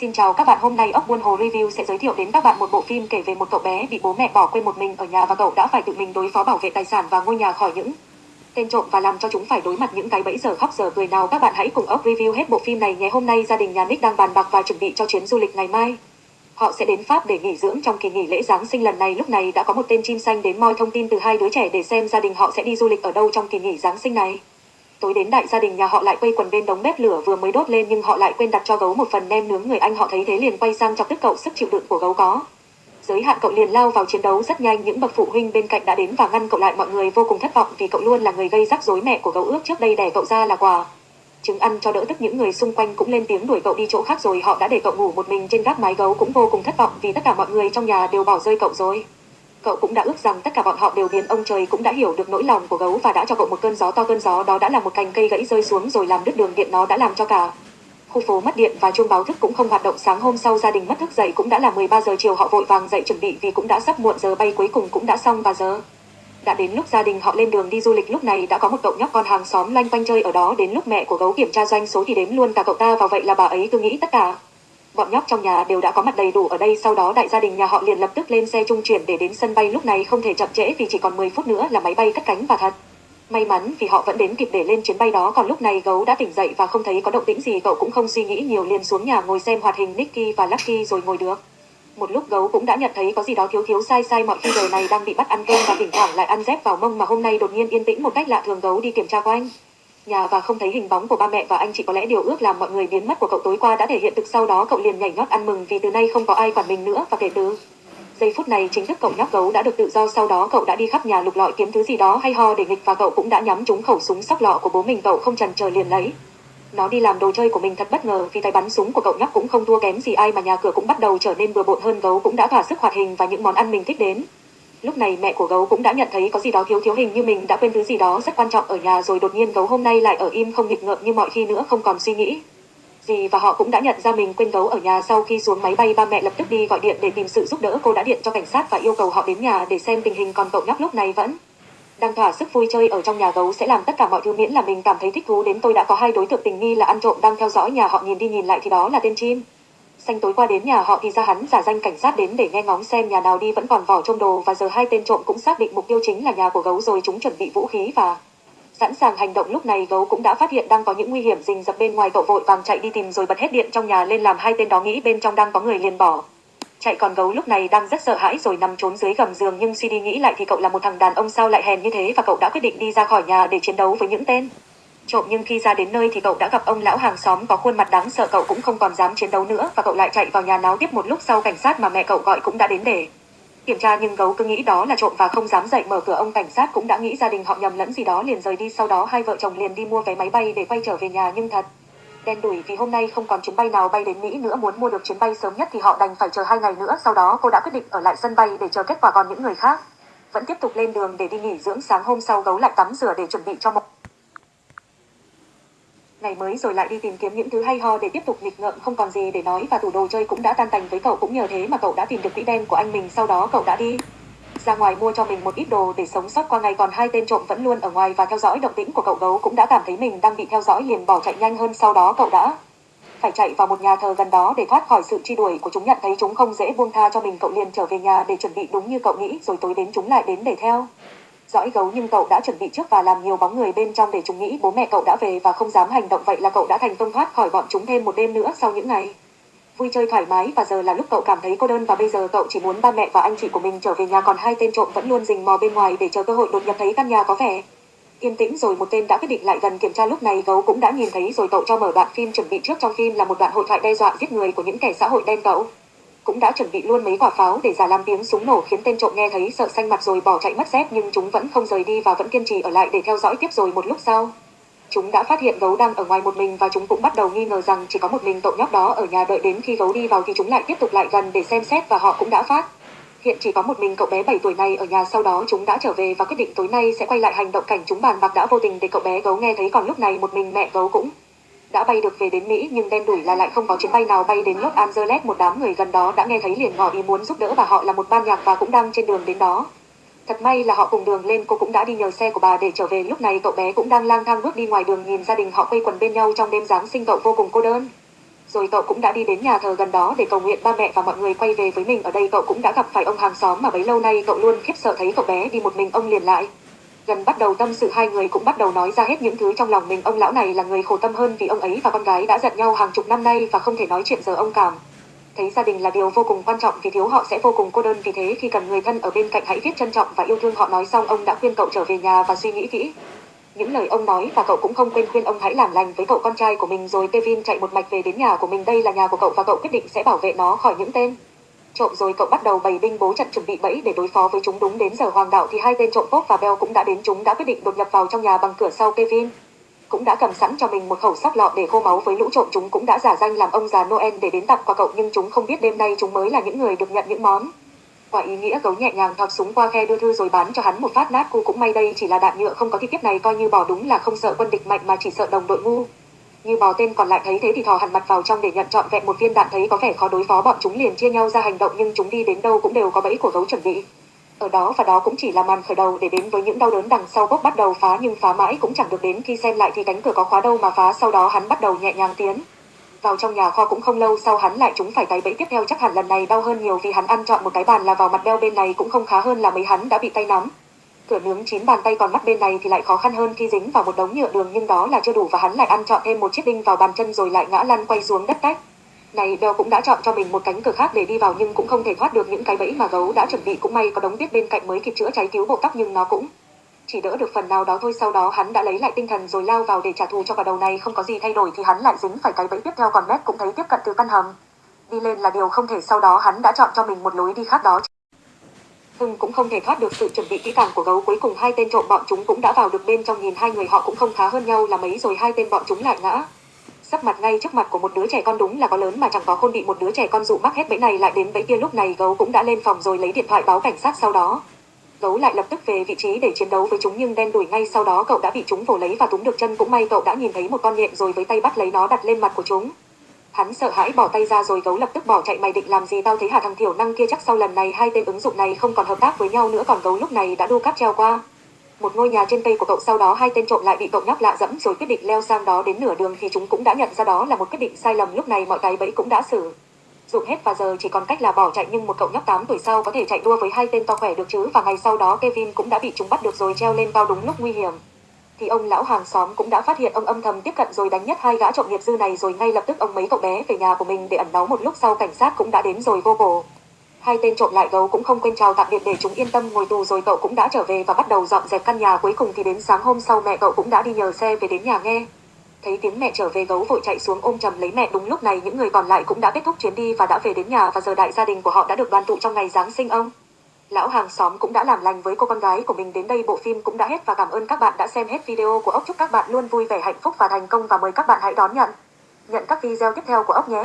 Xin chào các bạn, hôm nay ốc buôn hồ review sẽ giới thiệu đến các bạn một bộ phim kể về một cậu bé bị bố mẹ bỏ quên một mình ở nhà và cậu đã phải tự mình đối phó bảo vệ tài sản và ngôi nhà khỏi những tên trộm và làm cho chúng phải đối mặt những cái bẫy giờ khóc giờ cười nào các bạn hãy cùng ốc review hết bộ phim này nhé. Hôm nay gia đình nhà Nick đang bàn bạc và chuẩn bị cho chuyến du lịch ngày mai. Họ sẽ đến Pháp để nghỉ dưỡng trong kỳ nghỉ lễ Giáng sinh lần này. Lúc này đã có một tên chim xanh đến moi thông tin từ hai đứa trẻ để xem gia đình họ sẽ đi du lịch ở đâu trong kỳ nghỉ Giáng sinh này. Tối đến đại gia đình nhà họ lại quây quần bên đống bếp lửa vừa mới đốt lên nhưng họ lại quên đặt cho gấu một phần nem nướng người anh họ thấy thế liền quay sang chọc tức cậu sức chịu đựng của gấu có. Giới hạn cậu liền lao vào chiến đấu rất nhanh những bậc phụ huynh bên cạnh đã đến và ngăn cậu lại mọi người vô cùng thất vọng vì cậu luôn là người gây rắc rối mẹ của gấu ước trước đây đẻ cậu ra là quà. Trứng ăn cho đỡ tức những người xung quanh cũng lên tiếng đuổi cậu đi chỗ khác rồi họ đã để cậu ngủ một mình trên gác mái gấu cũng vô cùng thất vọng vì tất cả mọi người trong nhà đều bỏ rơi cậu rồi. Cậu cũng đã ước rằng tất cả bọn họ đều biến ông trời cũng đã hiểu được nỗi lòng của gấu và đã cho cậu một cơn gió to. Cơn gió đó đã là một cành cây gãy rơi xuống rồi làm đứt đường điện nó đã làm cho cả khu phố mất điện và chuông báo thức cũng không hoạt động. Sáng hôm sau, gia đình mất thức dậy cũng đã là 13 giờ chiều. Họ vội vàng dậy chuẩn bị vì cũng đã sắp muộn. Giờ bay cuối cùng cũng đã xong và giờ đã đến lúc gia đình họ lên đường đi du lịch. Lúc này đã có một cậu nhóc con hàng xóm lanh quanh chơi ở đó. Đến lúc mẹ của gấu kiểm tra doanh số thì đếm luôn cả cậu ta. Vào vậy là bà ấy cứ nghĩ tất cả bọn nhóc trong nhà đều đã có mặt đầy đủ ở đây, sau đó đại gia đình nhà họ liền lập tức lên xe trung chuyển để đến sân bay. Lúc này không thể chậm trễ vì chỉ còn 10 phút nữa là máy bay cất cánh và thật. May mắn vì họ vẫn đến kịp để lên chuyến bay đó, còn lúc này gấu đã tỉnh dậy và không thấy có động tĩnh gì, cậu cũng không suy nghĩ nhiều, liền xuống nhà ngồi xem hoạt hình Nicky và Lucky rồi ngồi được. Một lúc gấu cũng đã nhận thấy có gì đó thiếu thiếu sai sai, mọi khi đời này đang bị bắt ăn cơm và thỉnh thoảng lại ăn dép vào mông, mà hôm nay đột nhiên yên tĩnh một cách lạ thường, gấu đi kiểm tra quanh nhà và không thấy hình bóng của ba mẹ và anh chị có lẽ điều ước làm mọi người biến mất của cậu tối qua đã thể hiện thực sau đó cậu liền nhảy nhót ăn mừng vì từ nay không có ai quản mình nữa và kể từ. Giây phút này chính thức cậu nhóc gấu đã được tự do, sau đó cậu đã đi khắp nhà lục lọi kiếm thứ gì đó hay ho để nghịch và cậu cũng đã nhắm trúng khẩu súng sóc lọ của bố mình, cậu không chần chờ liền lấy. Nó đi làm đồ chơi của mình thật bất ngờ vì tay bắn súng của cậu nhóc cũng không thua kém gì ai mà nhà cửa cũng bắt đầu trở nên bừa bộn hơn, gấu cũng đã thỏa sức hoạt hình và những món ăn mình thích đến. Lúc này mẹ của gấu cũng đã nhận thấy có gì đó thiếu thiếu hình như mình đã quên thứ gì đó rất quan trọng ở nhà rồi đột nhiên gấu hôm nay lại ở im không nghịch ngợm như mọi khi nữa, không còn suy nghĩ. Gì và họ cũng đã nhận ra mình quên gấu ở nhà sau khi xuống máy bay, ba mẹ lập tức đi gọi điện để tìm sự giúp đỡ. Cô đã điện cho cảnh sát và yêu cầu họ đến nhà để xem tình hình còn cậu nhóc lúc này vẫn đang thỏa sức vui chơi ở trong nhà. Gấu sẽ làm tất cả mọi thứ miễn là mình cảm thấy thích thú. Đến tôi đã có hai đối tượng tình nghi là ăn trộm đang theo dõi nhà, họ nhìn đi nhìn lại thì đó là tên chim xanh tối qua đến nhà họ thì ra hắn giả danh cảnh sát đến để nghe ngóng xem nhà nào đi vẫn còn vỏ trong đồ và giờ hai tên trộm cũng xác định mục tiêu chính là nhà của gấu rồi chúng chuẩn bị vũ khí và sẵn sàng hành động. Lúc này gấu cũng đã phát hiện đang có những nguy hiểm rình rập bên ngoài, cậu vội vàng chạy đi tìm rồi bật hết điện trong nhà lên làm hai tên đó nghĩ bên trong đang có người liền bỏ. Chạy còn gấu lúc này đang rất sợ hãi rồi nằm trốn dưới gầm giường, nhưng suy đi nghĩ lại thì cậu là một thằng đàn ông sao lại hèn như thế và cậu đã quyết định đi ra khỏi nhà để chiến đấu với những tên trộm, nhưng khi ra đến nơi thì cậu đã gặp ông lão hàng xóm có khuôn mặt đáng sợ, cậu cũng không còn dám chiến đấu nữa, và cậu lại chạy vào nhà náo tiếp một lúc sau cảnh sát mà mẹ cậu gọi cũng đã đến để kiểm tra, nhưng gấu cứ nghĩ đó là trộm và không dám dậy mở cửa. Ông cảnh sát cũng đã nghĩ gia đình họ nhầm lẫn gì đó, liền rời đi. Sau đó hai vợ chồng liền đi mua vé máy bay để quay trở về nhà, nhưng thật đen đủi vì hôm nay không còn chuyến bay nào bay đến Mỹ nữa. Muốn mua được chuyến bay sớm nhất thì họ đành phải chờ hai ngày nữa. Sau đó cô đã quyết định ở lại sân bay để chờ kết quả còn những người khác. Vẫn tiếp tục lên đường để đi nghỉ dưỡng. Sáng hôm sau, gấu lại tắm rửa để chuẩn bị cho một ngày mới rồi lại đi tìm kiếm những thứ hay ho để tiếp tục nghịch ngợm, không còn gì để nói và tủ đồ chơi cũng đã tan tành với cậu. Cũng nhờ thế mà cậu đã tìm được quỹ đen của anh mình, sau đó cậu đã đi ra ngoài mua cho mình một ít đồ để sống sót qua ngày. Còn hai tên trộm vẫn luôn ở ngoài và theo dõi động tĩnh của cậu gấu cũng đã cảm thấy mình đang bị theo dõi liền, bỏ chạy nhanh hơn. Sau đó cậu đã phải chạy vào một nhà thờ gần đó để thoát khỏi sự truy đuổi của chúng. Nhận thấy chúng không dễ buông tha cho mình, cậu liền trở về nhà để chuẩn bị đúng như cậu nghĩ, rồi tối đến chúng lại đến để theo dõi gấu nhưng cậu đã chuẩn bị trước và làm nhiều bóng người bên trong để chúng nghĩ. Bố mẹ cậu đã về và không dám hành động vậy là cậu đã thành công thoát khỏi bọn chúng thêm một đêm nữa sau những ngày. Vui chơi thoải mái và giờ là lúc cậu cảm thấy cô đơn và bây giờ cậu chỉ muốn ba mẹ và anh chị của mình trở về nhà còn hai tên trộm vẫn luôn rình mò bên ngoài để chờ cơ hội đột nhập thấy căn nhà có vẻ yên tĩnh. Rồi một tên đã quyết định lại gần kiểm tra lúc này, gấu cũng đã nhìn thấy rồi cậu cho mở đoạn phim chuẩn bị trước trong phim là một đoạn hội thoại đe dọa giết người của những kẻ xã hội đen cậu cũng đã chuẩn bị luôn mấy quả pháo để giả làm tiếng súng nổ khiến tên trộm nghe thấy sợ xanh mặt rồi bỏ chạy mất dép, nhưng chúng vẫn không rời đi và vẫn kiên trì ở lại để theo dõi tiếp rồi một lúc sau. Chúng đã phát hiện gấu đang ở ngoài một mình và chúng cũng bắt đầu nghi ngờ rằng chỉ có một mình cậu nhóc đó ở nhà đợi đến khi gấu đi vào thì chúng lại tiếp tục lại gần để xem xét và họ cũng đã phát. Hiện chỉ có một mình cậu bé 7 tuổi này ở nhà, sau đó chúng đã trở về và quyết định tối nay sẽ quay lại hành động cảnh chúng bàn bạc đã vô tình để cậu bé gấu nghe thấy. Còn lúc này một mình mẹ gấu cũng đã bay được về đến Mỹ, nhưng đen đủi là lại không có chuyến bay nào bay đến Los Angeles một đám người gần đó đã nghe thấy liền ngỏ ý muốn giúp đỡ và họ là một ban nhạc và cũng đang trên đường đến đó. Thật may là họ cùng đường lên, cô cũng đã đi nhờ xe của bà để trở về lúc này cậu bé cũng đang lang thang bước đi ngoài đường, nhìn gia đình họ quây quần bên nhau trong đêm Giáng sinh cậu vô cùng cô đơn. Rồi cậu cũng đã đi đến nhà thờ gần đó để cầu nguyện ba mẹ và mọi người quay về với mình. Ở đây cậu cũng đã gặp phải ông hàng xóm mà bấy lâu nay cậu luôn khiếp sợ thấy cậu bé đi một mình ông liền lại. Gần bắt đầu tâm sự, hai người cũng bắt đầu nói ra hết những thứ trong lòng mình. Ông lão này là người khổ tâm hơn vì ông ấy và con gái đã giận nhau hàng chục năm nay và không thể nói chuyện giờ ông cảm. Thấy gia đình là điều vô cùng quan trọng, vì thiếu họ sẽ vô cùng cô đơn vì thế, khi cần người thân ở bên cạnh hãy viết trân trọng và yêu thương họ nói xong, ông đã khuyên cậu trở về nhà và suy nghĩ kỹ. Những lời ông nói và cậu cũng không quên khuyên ông hãy làm lành với cậu con trai của mình rồi Kevin chạy một mạch về đến nhà của mình đây là nhà của cậu và cậu quyết định sẽ bảo vệ nó khỏi những tên trộm rồi cậu bắt đầu bày binh bố trận chuẩn bị bẫy để đối phó với chúng. Đúng đến giờ hoàng đạo thì hai tên trộm Pop và Bell cũng đã đến. Chúng đã quyết định đột nhập vào trong nhà bằng cửa sau Kevin. Cũng đã cầm sẵn cho mình một khẩu sắc lọ để khô máu với lũ trộm. Chúng cũng đã giả danh làm ông già Noel để đến tặng quà cậu, nhưng chúng không biết đêm nay chúng mới là những người được nhận những món. Quả ý nghĩa gấu nhẹ nhàng thọc súng qua khe đưa thư rồi bán cho hắn một phát nát cu cũng may đây chỉ là đạn nhựa, không có thì tiếp này coi như bỏ đúng là không sợ quân địch mạnh mà chỉ sợ đồng đội ngu như bò tên còn lại thấy thế thì thò hẳn mặt vào trong để nhận trọn vẹn một viên đạn thấy có vẻ khó đối phó, bọn chúng liền chia nhau ra hành động nhưng chúng đi đến đâu cũng đều có bẫy của gấu chuẩn bị. Ở đó và đó cũng chỉ là màn khởi đầu để đến với những đau đớn đằng sau bốc bắt đầu phá nhưng phá mãi cũng chẳng được đến khi xem lại thì cánh cửa có khóa đâu mà phá, sau đó hắn bắt đầu nhẹ nhàng tiến. Vào trong nhà kho cũng không lâu sau hắn lại chúng phải cái bẫy tiếp theo, chắc hẳn lần này đau hơn nhiều vì hắn ăn chọn một cái bàn là vào mặt đeo bên này cũng không khá hơn là mấy hắn đã bị tay nắm cửa nướng chín bàn tay còn mắt bên này thì lại khó khăn hơn khi dính vào một đống nhựa đường nhưng đó là chưa đủ và hắn lại ăn chọn thêm một chiếc đinh vào bàn chân rồi lại ngã lăn quay xuống đất cách. Này đeo cũng đã chọn cho mình một cánh cửa khác để đi vào nhưng cũng không thể thoát được những cái bẫy mà gấu đã chuẩn bị. Cũng may có đống tuyết bên cạnh mới kịp chữa cháy cứu bộ tóc nhưng nó cũng chỉ đỡ được phần nào đó thôi. Sau đó hắn đã lấy lại tinh thần rồi lao vào để trả thù cho cả đầu này. Không có gì thay đổi thì hắn lại dính phải cái bẫy tiếp theo còn mét cũng thấy tiếp cận từ căn hầm. Đi lên là điều không thể. Sau đó hắn đã chọn cho mình một lối đi khác đó. Hưng cũng không thể thoát được sự chuẩn bị kỹ càng của gấu. Cuối cùng hai tên trộm bọn chúng cũng đã vào được bên trong nhìn hai người họ cũng không khá hơn nhau là mấy rồi hai tên bọn chúng lại ngã. Sắp mặt ngay trước mặt của một đứa trẻ con đúng là có lớn mà chẳng có khôn bị một đứa trẻ con dụ mắc hết bẫy này lại đến bẫy kia. Lúc này gấu cũng đã lên phòng rồi lấy điện thoại báo cảnh sát sau đó. Gấu lại lập tức về vị trí để chiến đấu với chúng nhưng đen đuổi ngay sau đó cậu đã bị chúng vồ lấy và túm được chân. Cũng may cậu đã nhìn thấy một con nhện rồi với tay bắt lấy nó đặt lên mặt của chúng hắn sợ hãi bỏ tay ra rồi gấu lập tức bỏ chạy, mày định làm gì, tao thấy hả thằng thiểu năng kia chắc sau lần này hai tên ứng dụng này không còn hợp tác với nhau nữa, còn gấu lúc này đã đu cáp treo qua. Một ngôi nhà trên cây của cậu sau đó, hai tên trộm lại bị cậu nhóc lạ dẫm rồi quyết định leo sang đó đến nửa đường thì chúng cũng đã nhận ra đó là một quyết định sai lầm, lúc này mọi cái bẫy cũng đã xử dụng hết và giờ chỉ còn cách là bỏ chạy, nhưng một cậu nhóc 8 tuổi sau có thể chạy đua với hai tên to khỏe được chứ, và ngày sau đó Kevin cũng đã bị chúng bắt được rồi, treo lên cao đúng lúc nguy hiểm thì ông lão hàng xóm cũng đã phát hiện ông âm thầm tiếp cận rồi đánh nhất hai gã trộm nghiệp dư này rồi ngay lập tức ông mấy cậu bé về nhà của mình để ẩn náu một lúc sau cảnh sát cũng đã đến rồi vô cổ hai tên trộm lại gấu cũng không quên chào tạm biệt để chúng yên tâm ngồi tù rồi cậu cũng đã trở về và bắt đầu dọn dẹp căn nhà cuối cùng thì đến sáng hôm sau mẹ cậu cũng đã đi nhờ xe về đến nhà nghe. Thấy tiếng mẹ trở về gấu vội chạy xuống ôm chầm lấy mẹ, đúng lúc này những người còn lại cũng đã kết thúc chuyến đi và đã về đến nhà và giờ đại gia đình của họ đã được đoàn tụ trong ngày giáng sinh ông lão hàng xóm cũng đã làm lành với cô con gái của mình đến đây, bộ phim cũng đã hết và cảm ơn các bạn đã xem hết video của ốc. Chúc các bạn luôn vui vẻ, hạnh phúc và thành công và mời các bạn hãy đón nhận nhận các video tiếp theo của ốc nhé.